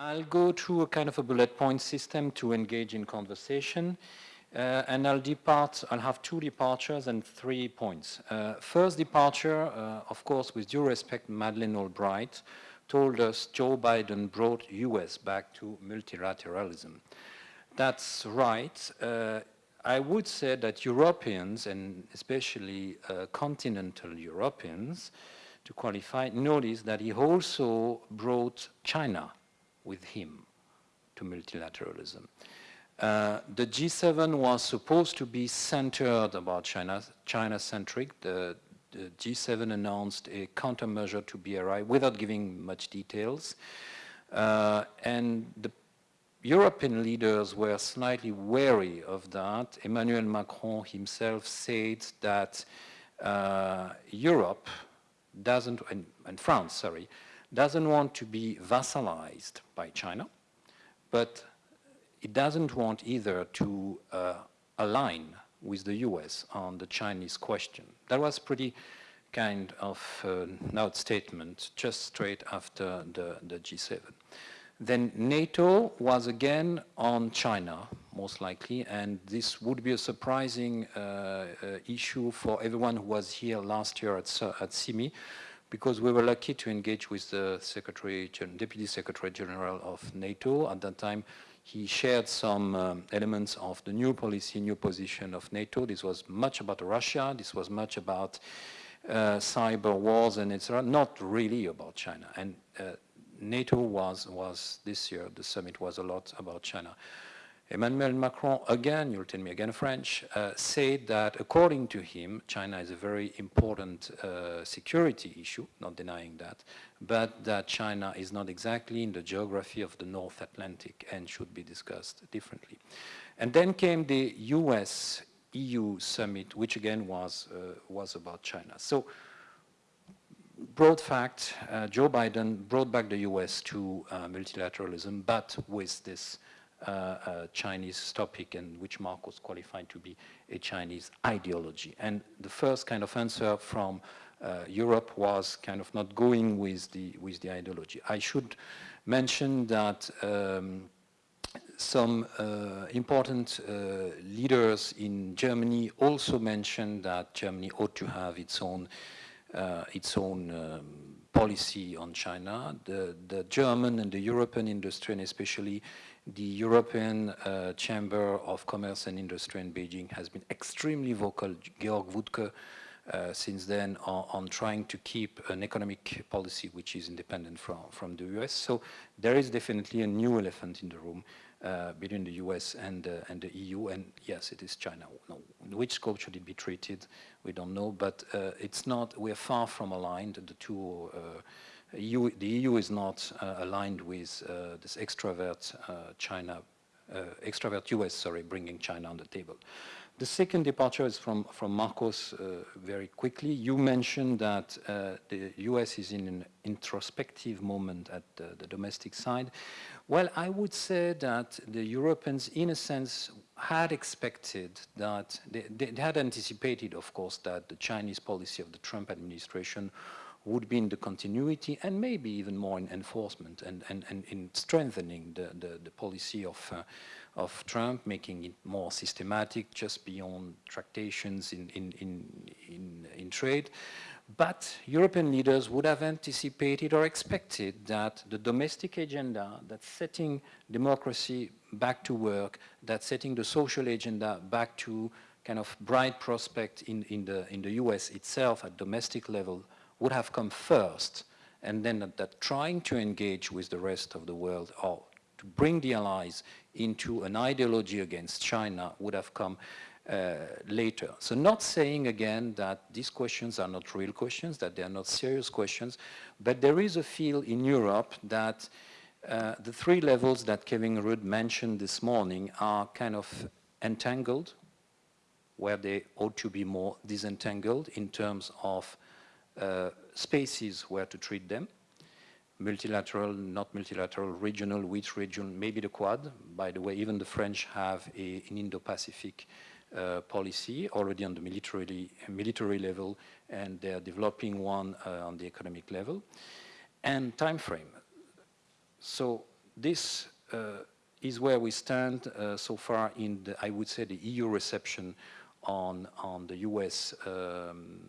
I'll go through a kind of a bullet point system to engage in conversation. Uh, and I'll depart, I'll have two departures and three points. Uh, first departure, uh, of course, with due respect, Madeleine Albright told us Joe Biden brought US back to multilateralism. That's right. Uh, I would say that Europeans, and especially uh, continental Europeans, to qualify, notice that he also brought China with him to multilateralism. Uh, the G7 was supposed to be centered about China, China-centric. The, the, G7 announced a countermeasure to BRI without giving much details. Uh, and the European leaders were slightly wary of that. Emmanuel Macron himself said that uh, Europe doesn't, and, and France, sorry, doesn't want to be vassalized by China, but it doesn't want either to uh, align with the US on the Chinese question. That was pretty kind of uh, note statement just straight after the, the G7. Then NATO was again on China, most likely, and this would be a surprising uh, uh, issue for everyone who was here last year at, at CIMI, because we were lucky to engage with the Secretary, Deputy Secretary General of NATO. At that time, he shared some um, elements of the new policy, new position of NATO. This was much about Russia. This was much about uh, cyber wars and etc. Not really about China. And uh, NATO was, was this year, the summit was a lot about China. Emmanuel Macron, again, you'll tell me again French, uh, said that according to him, China is a very important uh, security issue, not denying that, but that China is not exactly in the geography of the North Atlantic and should be discussed differently. And then came the US EU summit, which again was, uh, was about China. So, broad fact, uh, Joe Biden brought back the US to uh, multilateralism, but with this Chinese topic and which Mark was qualified to be a Chinese ideology. And the first kind of answer from uh, Europe was kind of not going with the, with the ideology. I should mention that um, some uh, important uh, leaders in Germany also mentioned that Germany ought to have its own, uh, its own um, policy on China. The, the German and the European industry, and especially the European uh, Chamber of Commerce and Industry in Beijing has been extremely vocal, Georg Wuttke, uh, since then on, on, trying to keep an economic policy which is independent from, from the US. So there is definitely a new elephant in the room between the US and, uh, and the EU, and yes, it is China. No, which scope should it be treated? We don't know, but uh, it's not, we're far from aligned, the two uh, EU, the EU is not uh, aligned with uh, this extrovert uh, China, extrovert US, sorry, bringing China on the table. The second departure is from, from Marcos uh, very quickly. You mentioned that uh, the US is in an introspective moment at the, the, domestic side. Well, I would say that the Europeans, in a sense, had expected that, they, they had anticipated, of course, that the Chinese policy of the Trump administration would be in the continuity and maybe even more in enforcement and, and, and in strengthening the, the, the policy of, uh, of Trump, making it more systematic, just beyond tractations in, in, in, in, in trade. But European leaders would have anticipated or expected that the domestic agenda that's setting democracy back to work, that's setting the social agenda back to kind of bright prospect in, in, the, in the US itself at domestic level would have come first and then that, trying to engage with the rest of the world or to bring the allies into an ideology against China would have come uh, later. So not saying again that these questions are not real questions, that they are not serious questions, but there is a feel in Europe that uh, the three levels that Kevin Rudd mentioned this morning are kind of entangled, where they ought to be more disentangled in terms of spaces where to treat them, multilateral, not multilateral, regional, which region, maybe the Quad. By the way, even the French have a, an Indo-Pacific uh, policy already on the military, military level, and they're developing one uh, on the economic level. And time frame. So this uh, is where we stand uh, so far in, the, I would say, the EU reception on, on the US, um,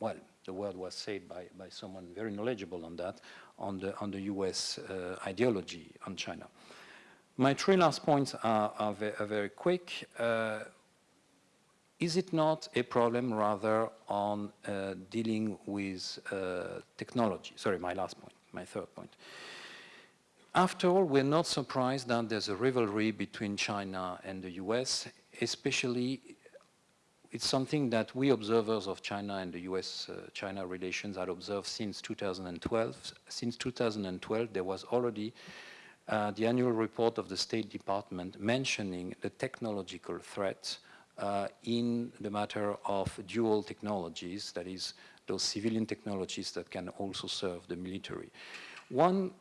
well, the word was said by, by someone very knowledgeable on that, on the, on the US uh, ideology on China. My three last points are, are, very, are very quick. Uh, is it not a problem rather on uh, dealing with uh, technology? Sorry, my last point, my third point. After all, we're not surprised that there's a rivalry between China and the US, especially it's something that we observers of China and the US-China uh, relations had observed since 2012. Since 2012, there was already uh, the annual report of the State Department mentioning the technological threat uh, in the matter of dual technologies, that is, those civilian technologies that can also serve the military. One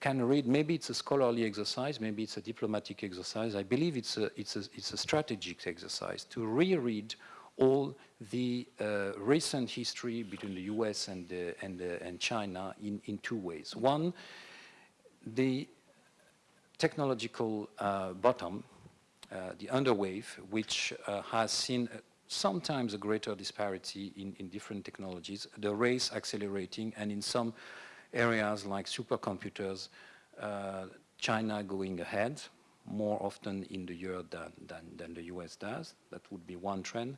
can read, maybe it's a scholarly exercise, maybe it's a diplomatic exercise. I believe it's a, it's a, it's a strategic exercise to reread all the uh, recent history between the US and, uh, and, uh, and China in, in two ways. One, the technological uh, bottom, uh, the underwave, which uh, has seen sometimes a greater disparity in, in different technologies, the race accelerating, and in some areas like supercomputers, uh, China going ahead more often in the year than, than, than, the US does. That would be one trend.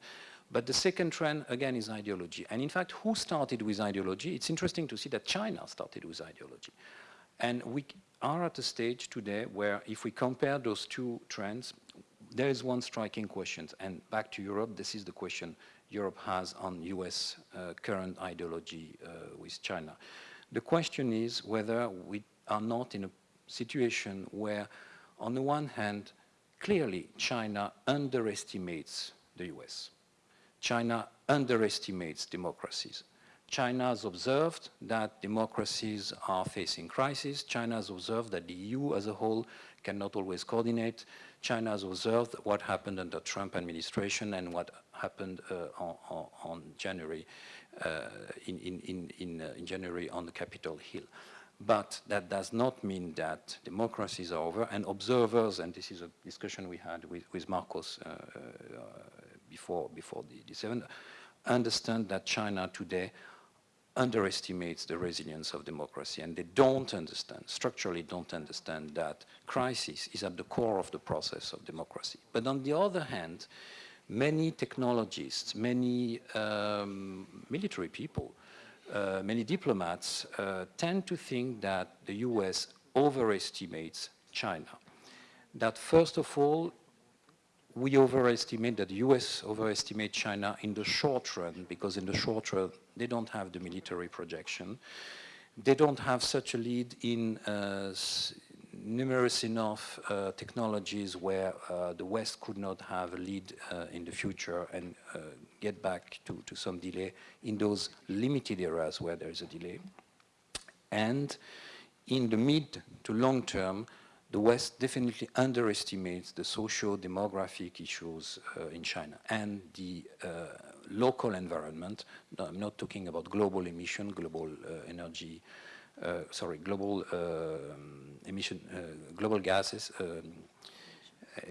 But the second trend, again, is ideology. And in fact, who started with ideology? It's interesting to see that China started with ideology. And we are at a stage today where if we compare those two trends, there is one striking question. And back to Europe, this is the question Europe has on US uh, current ideology uh, with China. The question is whether we are not in a situation where, on the one hand, clearly China underestimates the US. China underestimates democracies. China has observed that democracies are facing crises. China has observed that the EU as a whole cannot always coordinate. China has observed what happened under the Trump administration and what happened uh, on, on, January in, in, in, uh, in, January on the Capitol Hill. But that does not mean that democracy is over and observers, and this is a discussion we had with, with Marcos uh, uh, before, before the, the 7th, understand that China today underestimates the resilience of democracy and they don't understand, structurally don't understand that crisis is at the core of the process of democracy. But on the other hand, many technologists, many um, military people, uh, many diplomats uh, tend to think that the US overestimates China. That first of all, we overestimate, that the US overestimate China in the short run, because in the short run, they don't have the military projection. They don't have such a lead in uh, numerous enough uh, technologies where uh, the West could not have a lead uh, in the future and get back to, to some delay in those limited areas where there is a delay. And in the mid to long term, the West definitely underestimates the socio-demographic issues uh, in China and the uh, local environment. No, I'm not talking about global emission, global energy uh, sorry, global uh, emission, uh, global gases,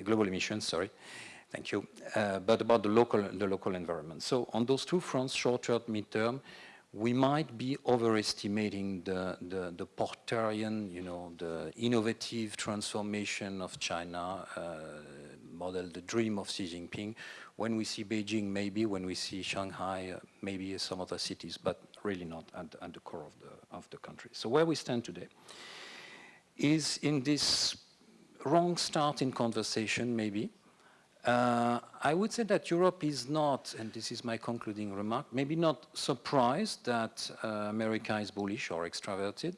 global emissions, sorry, thank you, but about the local, the local environment. So on those two fronts, short-term, mid-term, we might be overestimating the, the, the you know, the innovative transformation of China uh, model, the dream of Xi Jinping. When we see Beijing, maybe, when we see Shanghai, uh, maybe some other cities, but really not at, at the core of the, of the country. So where we stand today is in this wrong start in conversation, maybe. Uh, I would say that Europe is not, and this is my concluding remark, maybe not surprised that uh, America is bullish or extroverted.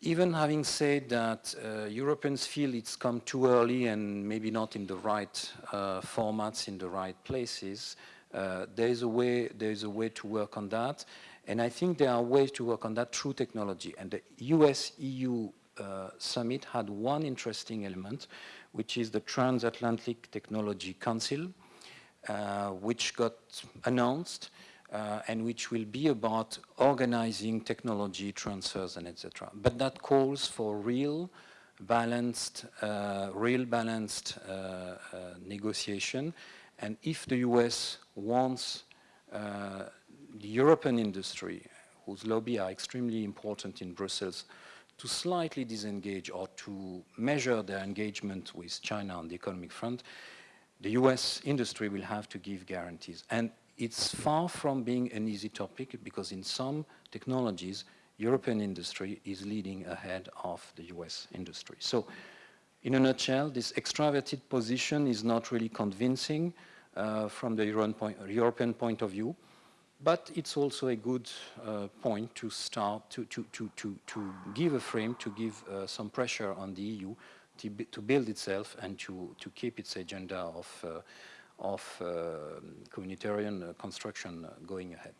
Even having said that uh, Europeans feel it's come too early and maybe not in the right uh, formats, in the right places, uh, there is a way there is a way to work on that, and I think there are ways to work on that through technology. And the US-EU uh, summit had one interesting element, which is the Transatlantic Technology Council, uh, which got announced uh, and which will be about organizing technology transfers and etc. But that calls for real balanced, uh, real balanced uh, uh negotiation. And if the US wants uh, the European industry, whose lobby are extremely important in Brussels, to slightly disengage or to measure their engagement with China on the economic front, the US industry will have to give guarantees. And it's far from being an easy topic because in some technologies, European industry is leading ahead of the US industry. So in a nutshell, this extraverted position is not really convincing uh, from the European point, European point of view. But it's also a good uh, point to start to, to, to, to, to give a frame, to give uh, some pressure on the EU to, to, build itself and to, to keep its agenda of, uh, of uh, communitarian construction going ahead.